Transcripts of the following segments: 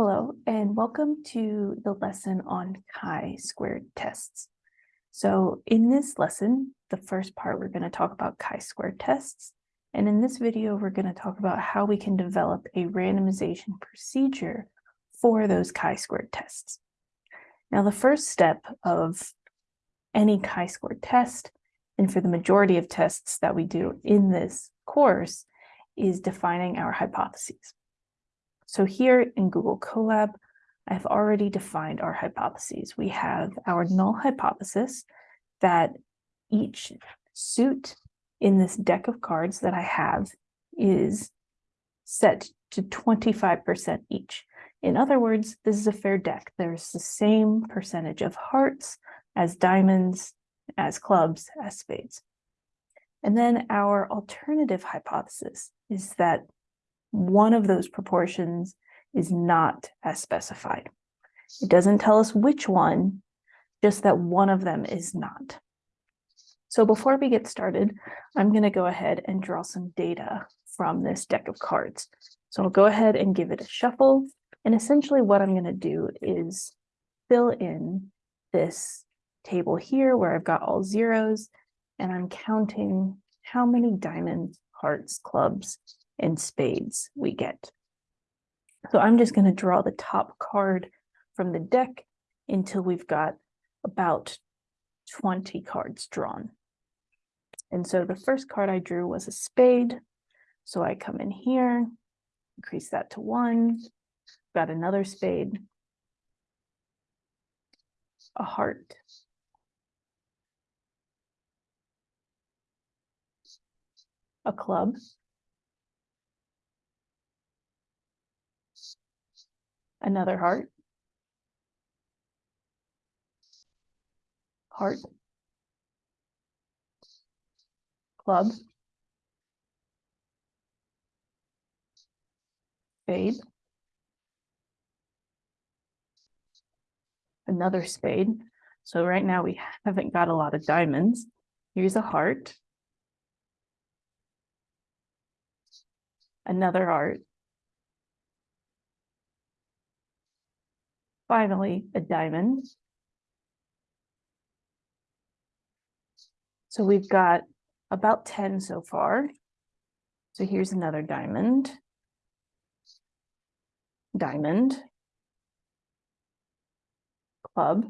Hello, and welcome to the lesson on chi-squared tests. So in this lesson, the first part, we're going to talk about chi-squared tests. And in this video, we're going to talk about how we can develop a randomization procedure for those chi-squared tests. Now, the first step of any chi-squared test, and for the majority of tests that we do in this course, is defining our hypotheses. So here in Google Colab, I've already defined our hypotheses. We have our null hypothesis that each suit in this deck of cards that I have is set to 25% each. In other words, this is a fair deck. There's the same percentage of hearts as diamonds, as clubs, as spades. And then our alternative hypothesis is that one of those proportions is not as specified. It doesn't tell us which one, just that one of them is not. So before we get started, I'm going to go ahead and draw some data from this deck of cards. So I'll go ahead and give it a shuffle. And essentially what I'm going to do is fill in this table here where I've got all zeros and I'm counting how many diamonds, hearts, clubs, and spades we get. So I'm just going to draw the top card from the deck until we've got about 20 cards drawn. And so the first card I drew was a spade. So I come in here, increase that to one, got another spade, a heart, a club, another heart, heart, club, spade, another spade. So right now we haven't got a lot of diamonds. Here's a heart, another heart, Finally, a diamond. So we've got about 10 so far. So here's another diamond. Diamond. Club.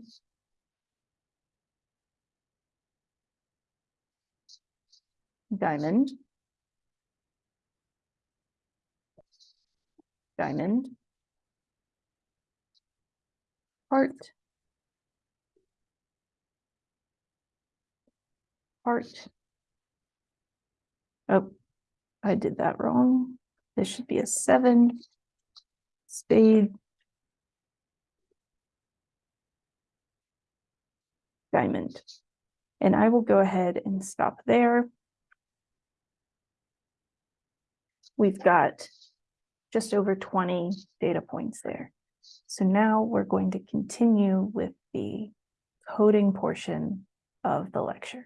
Diamond. Diamond heart, heart. Oh, I did that wrong. This should be a seven, spade, diamond. And I will go ahead and stop there. We've got just over 20 data points there. So now we're going to continue with the coding portion of the lecture.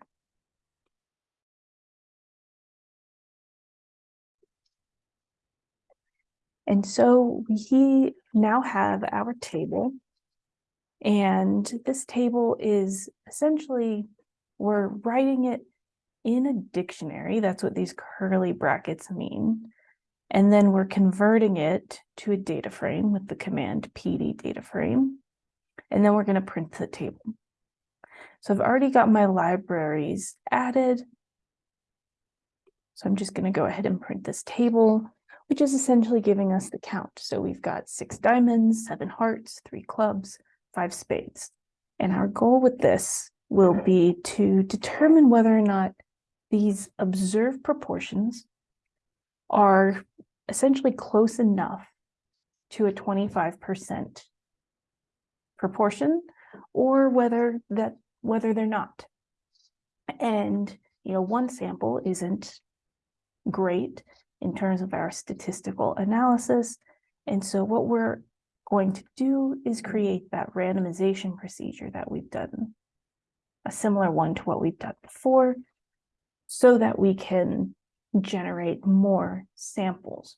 And so we now have our table. And this table is essentially, we're writing it in a dictionary. That's what these curly brackets mean. And then we're converting it to a data frame with the command pd data frame. And then we're going to print the table. So I've already got my libraries added. So I'm just going to go ahead and print this table, which is essentially giving us the count. So we've got six diamonds, seven hearts, three clubs, five spades. And our goal with this will be to determine whether or not these observed proportions are essentially close enough to a 25% proportion or whether that whether they're not. And you know, one sample isn't great in terms of our statistical analysis. And so what we're going to do is create that randomization procedure that we've done, a similar one to what we've done before, so that we can generate more samples